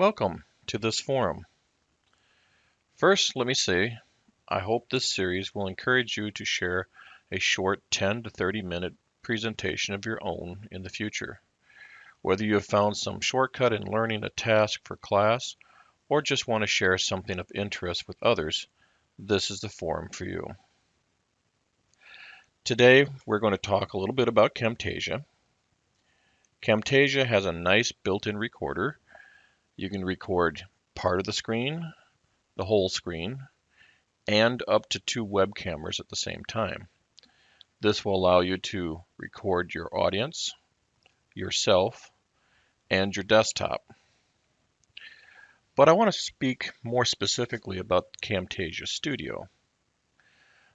Welcome to this forum. First, let me say, I hope this series will encourage you to share a short 10 to 30 minute presentation of your own in the future. Whether you have found some shortcut in learning a task for class or just want to share something of interest with others, this is the forum for you. Today, we're going to talk a little bit about Camtasia. Camtasia has a nice built-in recorder you can record part of the screen, the whole screen, and up to two web cameras at the same time. This will allow you to record your audience, yourself, and your desktop. But I want to speak more specifically about Camtasia Studio.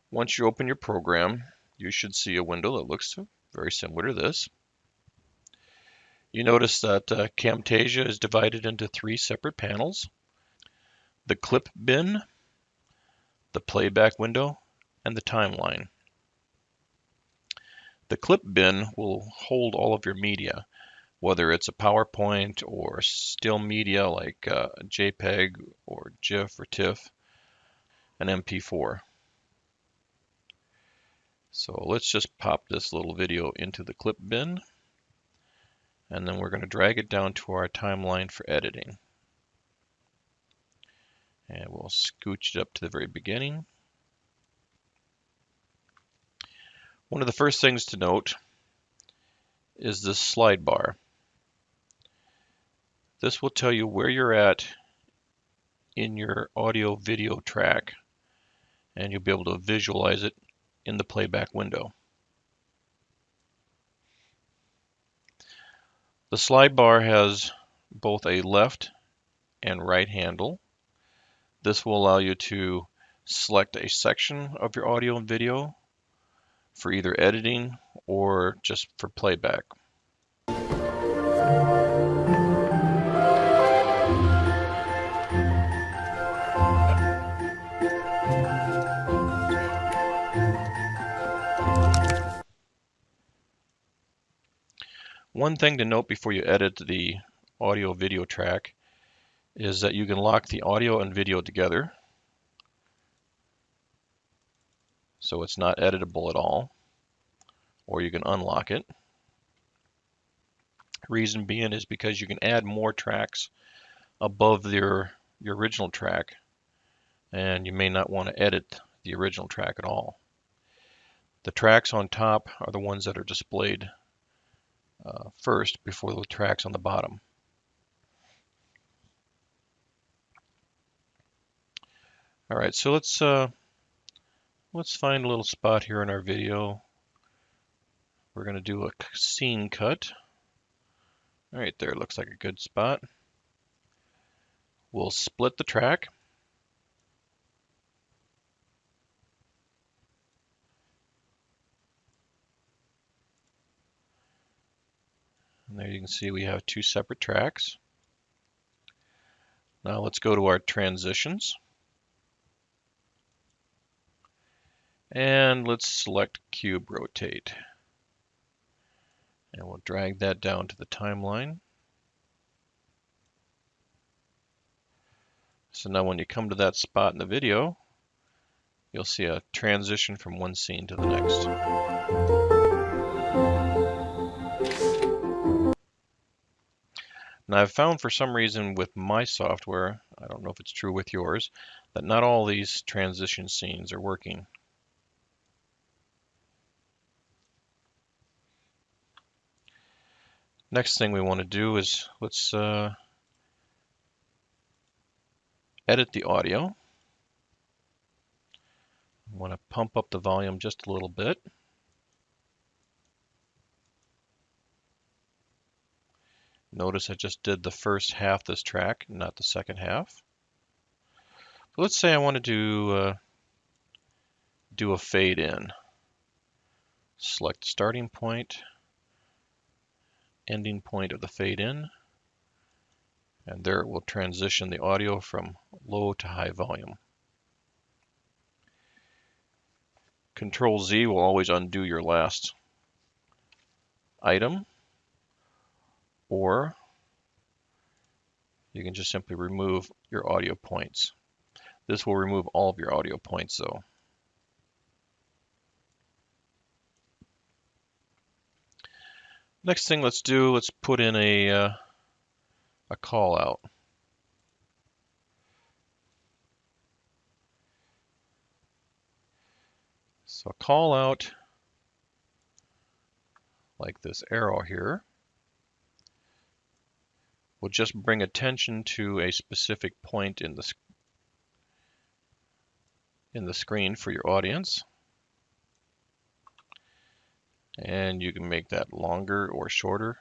Once you open your program, you should see a window that looks very similar to this. You notice that uh, Camtasia is divided into three separate panels. The clip bin, the playback window, and the timeline. The clip bin will hold all of your media, whether it's a PowerPoint or still media like uh, JPEG or GIF or TIFF, an MP4. So let's just pop this little video into the clip bin and then we're going to drag it down to our timeline for editing. And we'll scooch it up to the very beginning. One of the first things to note is this slide bar. This will tell you where you're at in your audio video track and you'll be able to visualize it in the playback window. The slide bar has both a left and right handle. This will allow you to select a section of your audio and video for either editing or just for playback. One thing to note before you edit the audio video track is that you can lock the audio and video together so it's not editable at all or you can unlock it. Reason being is because you can add more tracks above your, your original track and you may not want to edit the original track at all. The tracks on top are the ones that are displayed uh, first before the tracks on the bottom. All right, so let's uh, let's find a little spot here in our video. We're going to do a scene cut. All right, there looks like a good spot. We'll split the track. And there you can see we have two separate tracks. Now let's go to our transitions. And let's select cube rotate. And we'll drag that down to the timeline. So now when you come to that spot in the video, you'll see a transition from one scene to the next. Now I've found for some reason with my software, I don't know if it's true with yours, that not all these transition scenes are working. Next thing we want to do is let's uh, edit the audio. I want to pump up the volume just a little bit. Notice I just did the first half this track, not the second half. So let's say I want to do, uh, do a fade in. Select starting point, ending point of the fade in, and there it will transition the audio from low to high volume. Control Z will always undo your last item or you can just simply remove your audio points. This will remove all of your audio points though. Next thing let's do, let's put in a, uh, a call out. So call out like this arrow here will just bring attention to a specific point in the in the screen for your audience. And you can make that longer or shorter.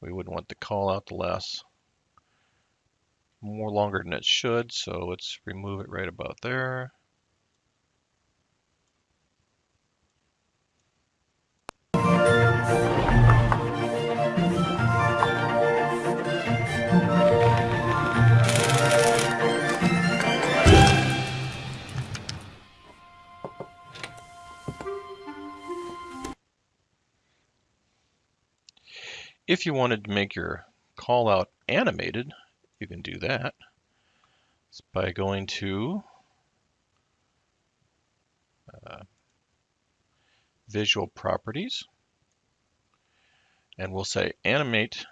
We wouldn't want the call out to last more longer than it should, so let's remove it right about there. If you wanted to make your call out animated, you can do that. It's by going to uh, visual properties. And we'll say animate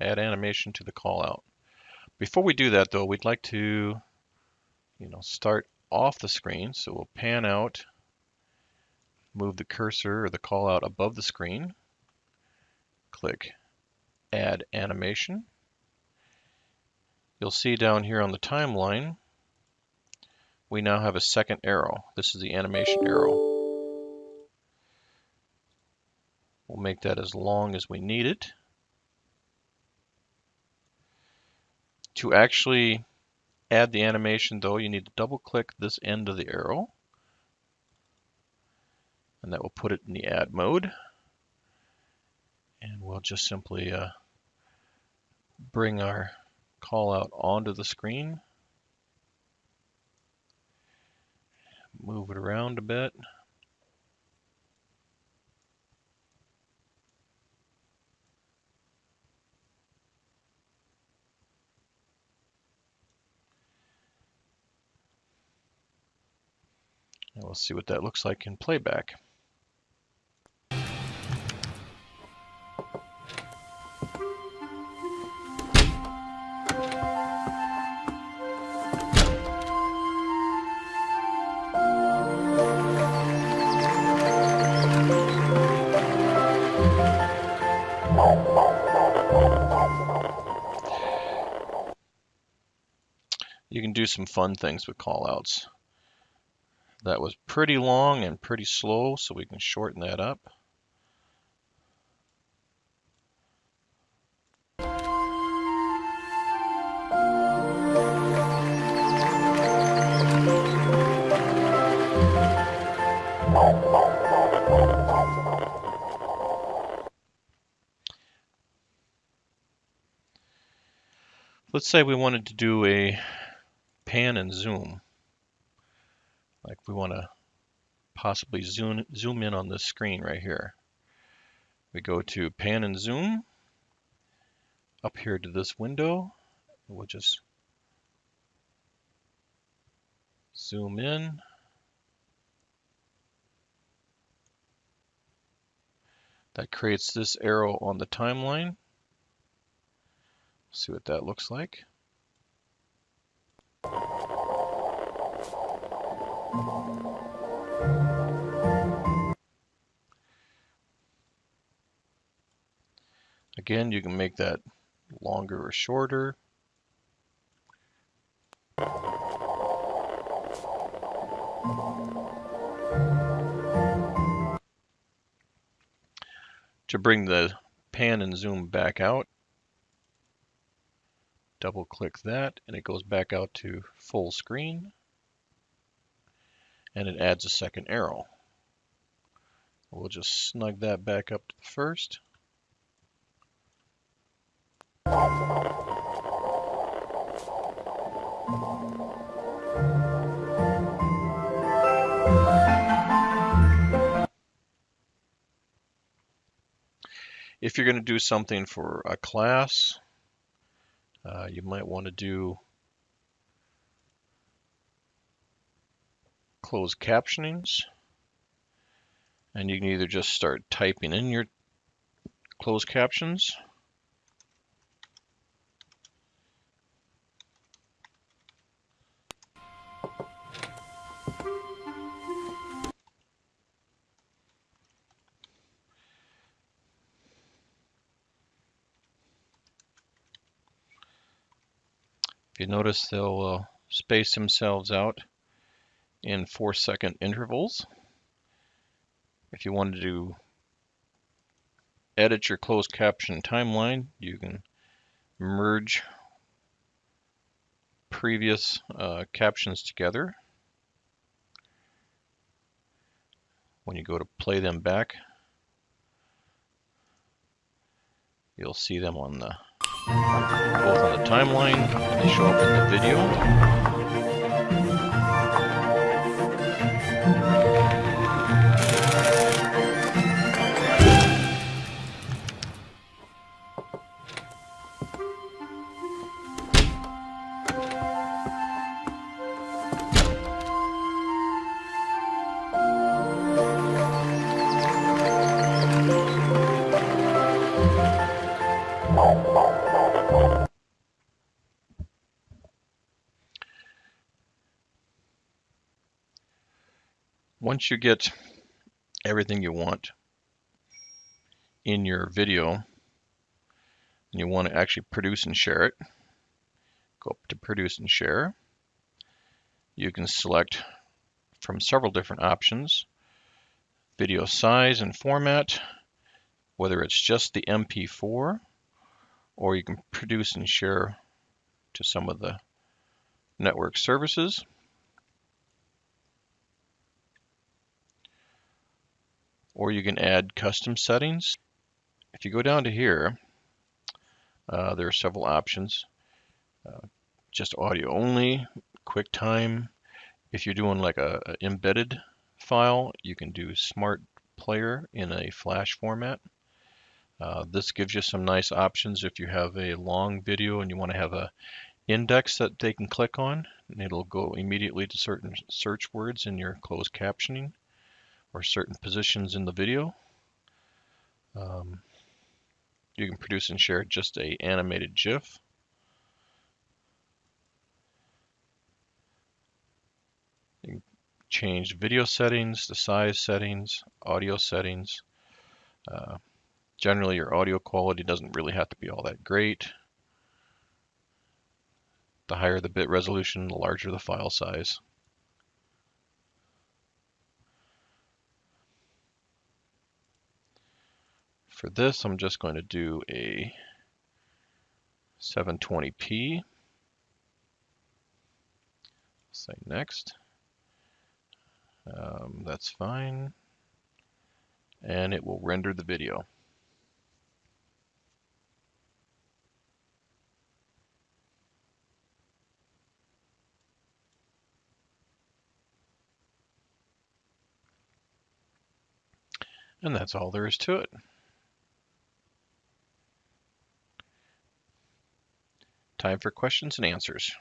add animation to the callout. before we do that though we'd like to you know start off the screen. So we'll pan out move the cursor or the callout above the screen click Add Animation. You'll see down here on the timeline, we now have a second arrow. This is the animation arrow. We'll make that as long as we need it. To actually add the animation though, you need to double click this end of the arrow and that will put it in the add mode and we'll just simply uh, bring our call out onto the screen. Move it around a bit. And we'll see what that looks like in playback do some fun things with callouts. That was pretty long and pretty slow, so we can shorten that up. Let's say we wanted to do a pan and zoom. Like we want to possibly zoom, zoom in on this screen right here. We go to pan and zoom up here to this window. We'll just zoom in. That creates this arrow on the timeline. See what that looks like. Again, you can make that longer or shorter. To bring the pan and zoom back out, double click that and it goes back out to full screen and it adds a second arrow. We'll just snug that back up to the first. If you're going to do something for a class, uh, you might want to do closed captionings. And you can either just start typing in your closed captions If you notice, they'll uh, space themselves out in four second intervals. If you wanted to edit your closed caption timeline, you can merge previous uh, captions together. When you go to play them back, you'll see them on the both on the timeline and they show up in the video. Once you get everything you want in your video and you want to actually produce and share it, go up to produce and share. You can select from several different options, video size and format, whether it's just the MP4 or you can produce and share to some of the network services. Or you can add custom settings. If you go down to here, uh, there are several options. Uh, just audio only, QuickTime. If you're doing like a, a, embedded file, you can do Smart Player in a Flash format. Uh, this gives you some nice options if you have a long video and you want to have a index that they can click on and it'll go immediately to certain search words in your closed captioning or certain positions in the video. Um, you can produce and share just a animated GIF. You can change video settings, the size settings, audio settings. Uh, generally your audio quality doesn't really have to be all that great. The higher the bit resolution, the larger the file size. For this, I'm just going to do a 720p. Say next. Um, that's fine. And it will render the video. And that's all there is to it. Time for questions and answers.